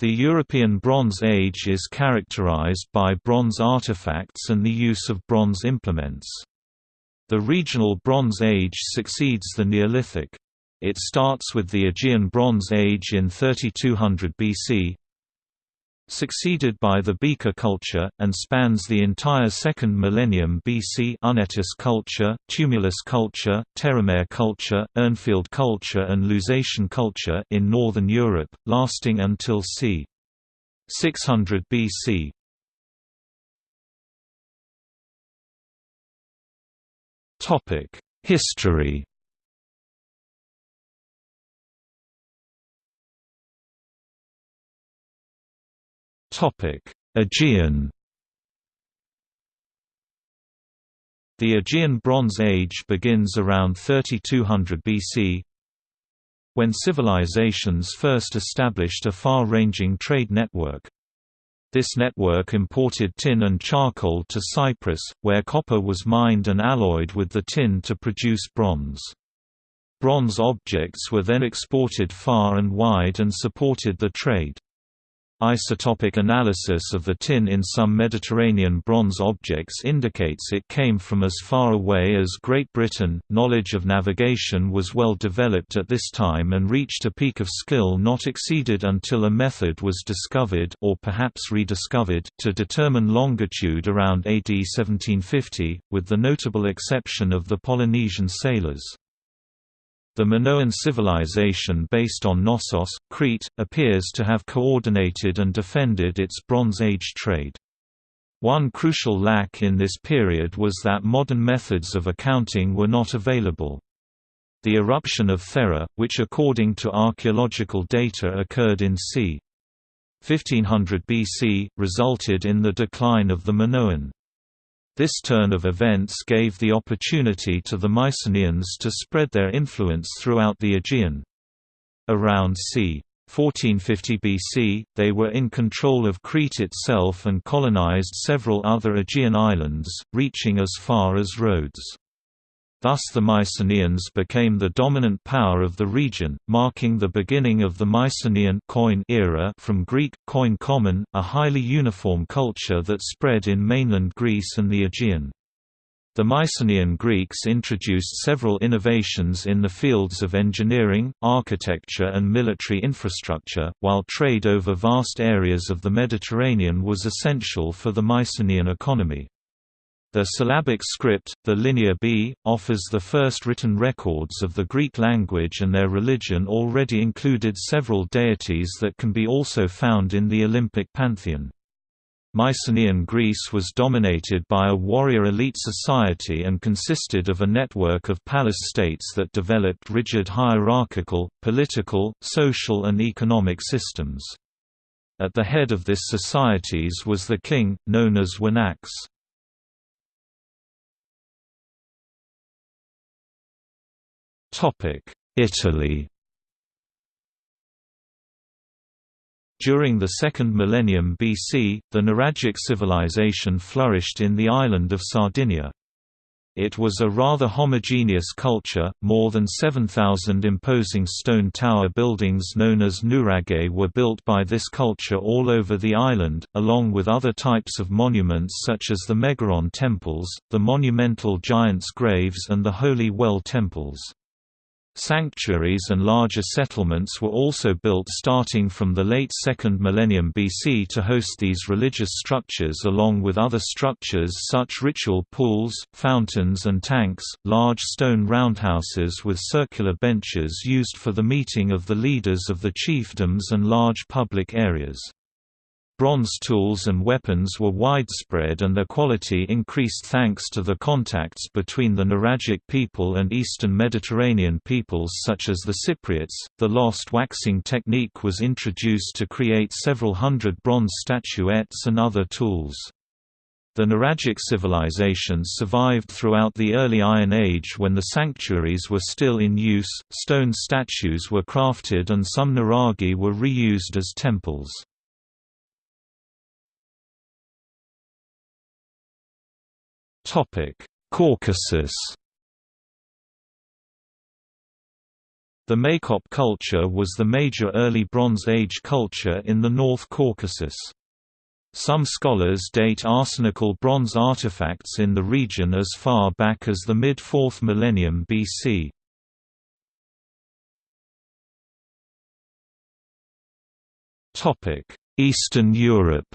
The European Bronze Age is characterized by bronze artifacts and the use of bronze implements. The regional Bronze Age succeeds the Neolithic. It starts with the Aegean Bronze Age in 3200 BC, succeeded by the Beaker culture, and spans the entire second millennium BC Unetice culture, Tumulus culture, Terramare culture, Urnfield culture and Lusatian culture in northern Europe, lasting until c. 600 BC. History Aegean The Aegean Bronze Age begins around 3200 BC, when civilizations first established a far-ranging trade network. This network imported tin and charcoal to Cyprus, where copper was mined and alloyed with the tin to produce bronze. Bronze objects were then exported far and wide and supported the trade. Isotopic analysis of the tin in some Mediterranean bronze objects indicates it came from as far away as Great Britain. Knowledge of navigation was well developed at this time and reached a peak of skill not exceeded until a method was discovered or perhaps rediscovered to determine longitude around AD 1750, with the notable exception of the Polynesian sailors. The Minoan civilization based on Knossos, Crete, appears to have coordinated and defended its Bronze Age trade. One crucial lack in this period was that modern methods of accounting were not available. The eruption of Thera, which according to archaeological data occurred in c. 1500 BC, resulted in the decline of the Minoan. This turn of events gave the opportunity to the Mycenaeans to spread their influence throughout the Aegean. Around c. 1450 BC, they were in control of Crete itself and colonized several other Aegean islands, reaching as far as Rhodes. Thus the Mycenaeans became the dominant power of the region, marking the beginning of the Mycenaean koine era from Greek, koine common, a highly uniform culture that spread in mainland Greece and the Aegean. The Mycenaean Greeks introduced several innovations in the fields of engineering, architecture and military infrastructure, while trade over vast areas of the Mediterranean was essential for the Mycenaean economy. The syllabic script, the Linear B, offers the first written records of the Greek language and their religion already included several deities that can be also found in the Olympic pantheon. Mycenaean Greece was dominated by a warrior elite society and consisted of a network of palace states that developed rigid hierarchical, political, social and economic systems. At the head of this societies was the king, known as Wanax. Italy During the second millennium BC, the Nuragic civilization flourished in the island of Sardinia. It was a rather homogeneous culture, more than 7,000 imposing stone tower buildings known as nuraghe were built by this culture all over the island, along with other types of monuments such as the Megaron temples, the monumental giants' graves and the holy well temples. Sanctuaries and larger settlements were also built starting from the late 2nd millennium BC to host these religious structures along with other structures such ritual pools, fountains and tanks, large stone roundhouses with circular benches used for the meeting of the leaders of the chiefdoms and large public areas. Bronze tools and weapons were widespread and their quality increased thanks to the contacts between the Nuragic people and eastern Mediterranean peoples such as the Cypriots. The lost waxing technique was introduced to create several hundred bronze statuettes and other tools. The Nuragic civilizations survived throughout the early Iron Age when the sanctuaries were still in use, stone statues were crafted and some nuraghe were reused as temples. Caucasus The Maykop culture was the major early Bronze Age culture in the North Caucasus. Some scholars date arsenical bronze artifacts in the region as far back as the mid-4th millennium BC. Eastern Europe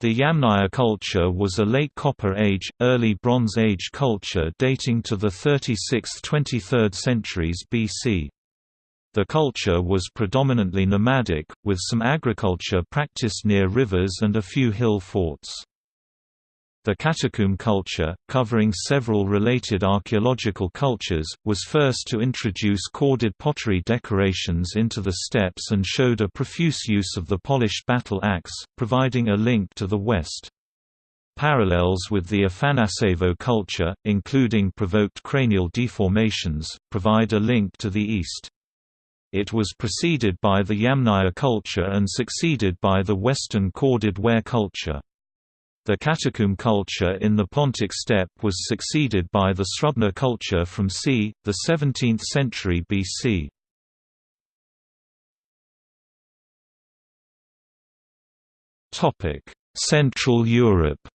The Yamnaya culture was a late Copper Age, early Bronze Age culture dating to the 36th–23rd centuries BC. The culture was predominantly nomadic, with some agriculture practiced near rivers and a few hill forts. The catacomb culture, covering several related archaeological cultures, was first to introduce corded pottery decorations into the steppes and showed a profuse use of the polished battle axe, providing a link to the West. Parallels with the Afanasevo culture, including provoked cranial deformations, provide a link to the East. It was preceded by the Yamnaya culture and succeeded by the Western corded ware culture. The catacomb culture in the Pontic steppe was succeeded by the Srubna culture from c. the 17th century BC. Central Europe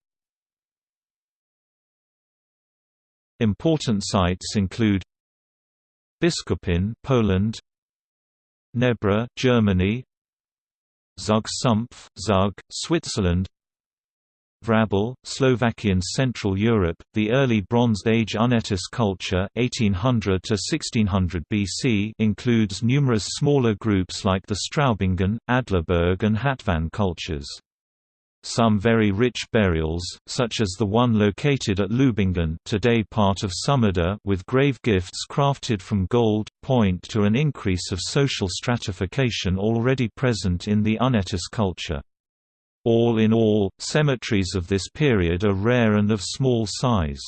Important sites include Biskupin, Poland, Nebra, Germany, Zug Sumpf, Zug, Switzerland, Vráble, Slovakian Central Europe, the early Bronze Age Unetice culture 1800 to 1600 BC includes numerous smaller groups like the Straubingen, Adlerberg and Hatvan cultures. Some very rich burials, such as the one located at Leubingen today part of Sömmerda with grave gifts crafted from gold, point to an increase of social stratification already present in the Unetice culture. All in all, cemeteries of this period are rare and of small size.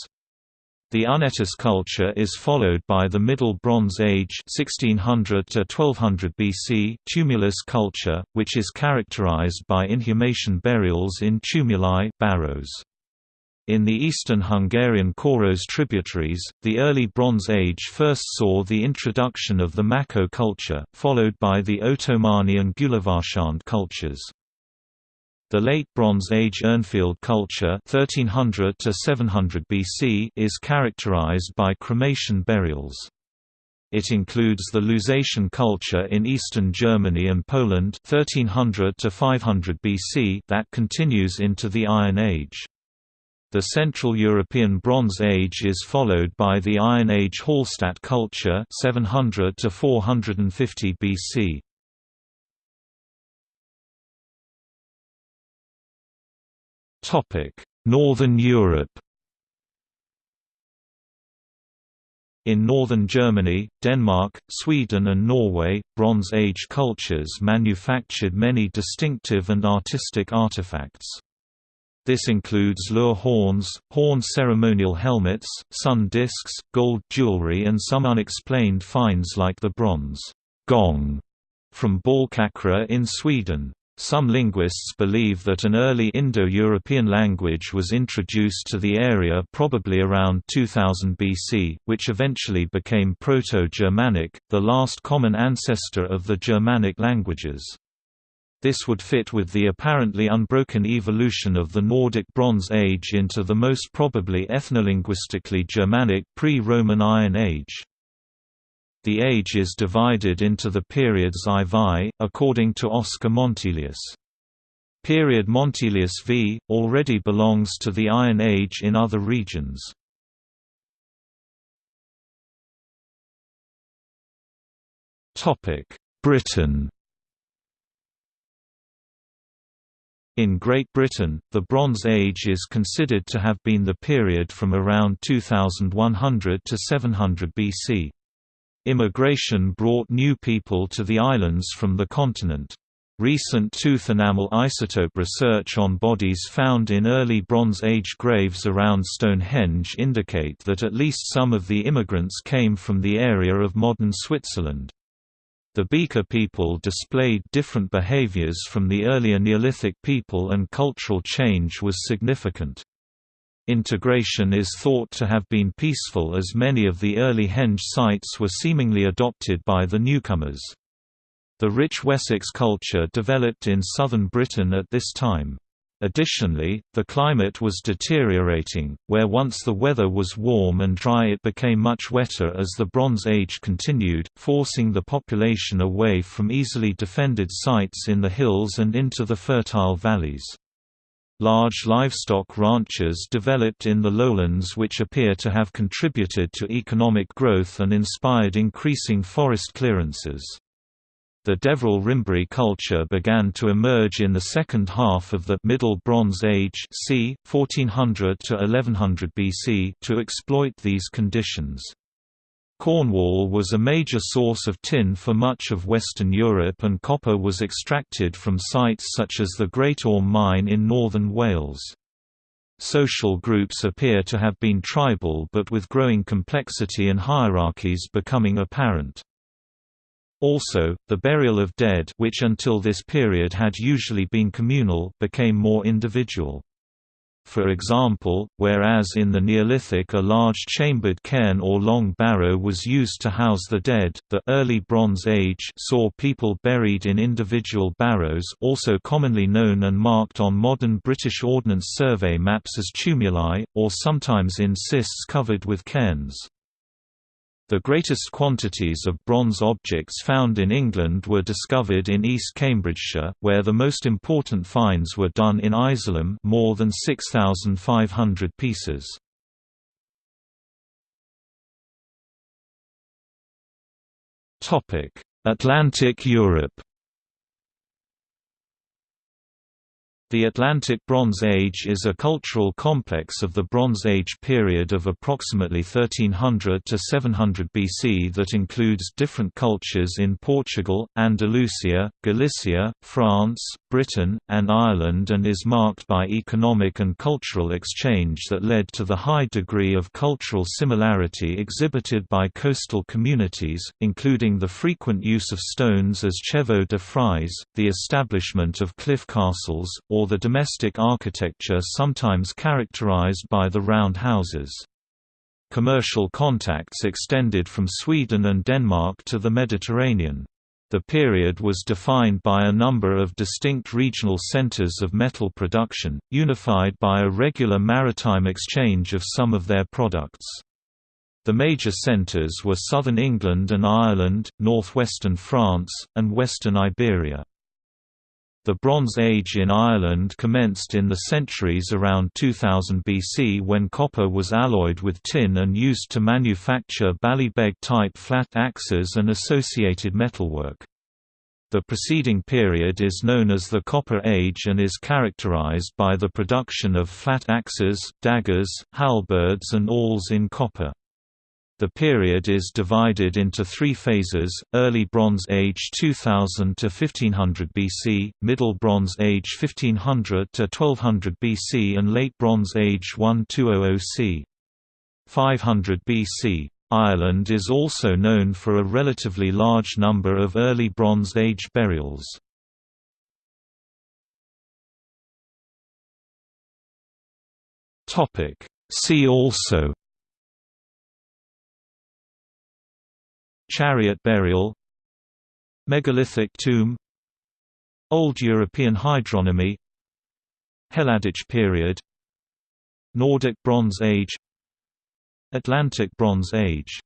The Unetice culture is followed by the Middle Bronze Age 1600 to 1200 BC tumulus culture, which is characterized by inhumation burials in tumuli barrows. In the eastern Hungarian Koros tributaries, the early Bronze Age first saw the introduction of the Mako culture, followed by the Otomani and Gyulavarsánd cultures. The Late Bronze Age Urnfield culture 1300 to 700 BC is characterized by cremation burials. It includes the Lusatian culture in eastern Germany and Poland 1300 to 500 BC that continues into the Iron Age. The Central European Bronze Age is followed by the Iron Age Hallstatt culture 700 to 450 BC. Northern Europe In northern Germany, Denmark, Sweden and Norway, Bronze Age cultures manufactured many distinctive and artistic artifacts. This includes lur horns, horn ceremonial helmets, sun discs, gold jewelry and some unexplained finds like the bronze gong from Balkakra in Sweden. Some linguists believe that an early Indo-European language was introduced to the area probably around 2000 BC, which eventually became Proto-Germanic, the last common ancestor of the Germanic languages. This would fit with the apparently unbroken evolution of the Nordic Bronze Age into the most probably ethnolinguistically Germanic pre-Roman Iron Age. The age is divided into the periods IV, according to Oscar Montelius. Period Montelius V, already belongs to the Iron Age in other regions. Britain In Great Britain, the Bronze Age is considered to have been the period from around 2100 to 700 BC. Immigration brought new people to the islands from the continent. Recent tooth enamel isotope research on bodies found in early Bronze Age graves around Stonehenge indicate that at least some of the immigrants came from the area of modern Switzerland. The Beaker people displayed different behaviors from the earlier Neolithic people and cultural change was significant. Integration is thought to have been peaceful as many of the early henge sites were seemingly adopted by the newcomers. The rich Wessex culture developed in southern Britain at this time. Additionally, the climate was deteriorating, where once the weather was warm and dry it became much wetter as the Bronze Age continued, forcing the population away from easily defended sites in the hills and into the fertile valleys. Large livestock ranches developed in the lowlands which appear to have contributed to economic growth and inspired increasing forest clearances. The Deverel-Rimbury culture began to emerge in the second half of the Middle Bronze Age c. 1400 to 1100 BC to exploit these conditions. Cornwall was a major source of tin for much of Western Europe and copper was extracted from sites such as the Great Orme mine in northern Wales. Social groups appear to have been tribal but with growing complexity and hierarchies becoming apparent. Also, the burial of dead which until this period had usually been communal became more individual. For example, whereas in the Neolithic a large chambered cairn or long barrow was used to house the dead, the early Bronze Age saw people buried in individual barrows also commonly known and marked on modern British Ordnance Survey maps as tumuli, or sometimes in cists covered with cairns. The greatest quantities of bronze objects found in England were discovered in East Cambridgeshire, where the most important finds were done in Isleham more than 6,500 pieces. Atlantic Europe The Atlantic Bronze Age is a cultural complex of the Bronze Age period of approximately 1300 to 700 BC that includes different cultures in Portugal, Andalusia, Galicia, France, Britain, and Ireland and is marked by economic and cultural exchange that led to the high degree of cultural similarity exhibited by coastal communities, including the frequent use of stones as chevaux de frise, the establishment of cliff castles, or or the domestic architecture sometimes characterized by the round houses. Commercial contacts extended from Sweden and Denmark to the Mediterranean. The period was defined by a number of distinct regional centers of metal production, unified by a regular maritime exchange of some of their products. The major centers were southern England and Ireland, northwestern France, and western Iberia. The Bronze Age in Ireland commenced in the centuries around 2000 BC when copper was alloyed with tin and used to manufacture ballybeg-type flat axes and associated metalwork. The preceding period is known as the Copper Age and is characterized by the production of flat axes, daggers, halberds and awls in copper. The period is divided into three phases, Early Bronze Age 2000 to 1500 BC, Middle Bronze Age 1500 to 1200 BC and Late Bronze Age 1200 c. 500 BC. Ireland is also known for a relatively large number of early Bronze Age burials. See also Chariot burial Megalithic tomb Old European hydronymy Helladic period Nordic Bronze Age Atlantic Bronze Age